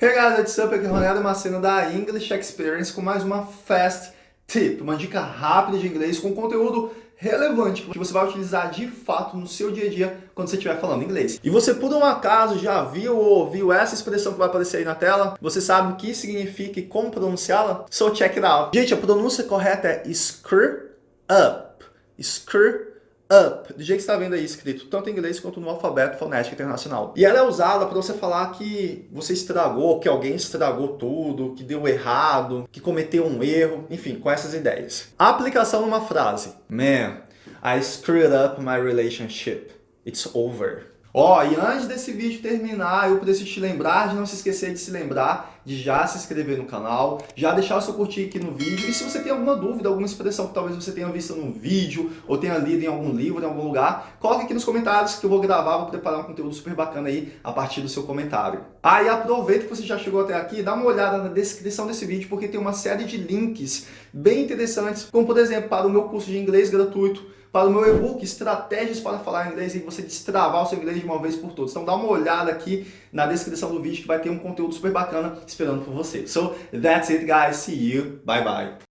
Hey guys, what's up? Aqui é Ronaldo Macena da English Experience com mais uma Fast Tip, uma dica rápida de inglês com conteúdo relevante que você vai utilizar de fato no seu dia a dia quando você estiver falando inglês. E você por um acaso já viu ou ouviu essa expressão que vai aparecer aí na tela? Você sabe o que significa e como pronunciá-la? So check it out. Gente, a pronúncia correta é screw up. Screw up, do jeito que está vendo aí escrito, tanto em inglês quanto no alfabeto fonético internacional. E ela é usada para você falar que você estragou, que alguém estragou tudo, que deu errado, que cometeu um erro, enfim, com essas ideias. A aplicação numa frase. Man, I screwed up my relationship. It's over. Ó, oh, e antes desse vídeo terminar, eu preciso te lembrar de não se esquecer de se lembrar de já se inscrever no canal, já deixar o seu curtir aqui no vídeo, e se você tem alguma dúvida, alguma expressão que talvez você tenha visto num vídeo, ou tenha lido em algum livro, em algum lugar, coloque aqui nos comentários que eu vou gravar, vou preparar um conteúdo super bacana aí a partir do seu comentário. Ah, e aproveita que você já chegou até aqui, dá uma olhada na descrição desse vídeo, porque tem uma série de links bem interessantes, como por exemplo, para o meu curso de inglês gratuito, para o meu e-book Estratégias para Falar Inglês e você destravar o seu inglês de uma vez por todas. Então dá uma olhada aqui na descrição do vídeo que vai ter um conteúdo super bacana esperando por você. So, that's it guys. See you. Bye bye.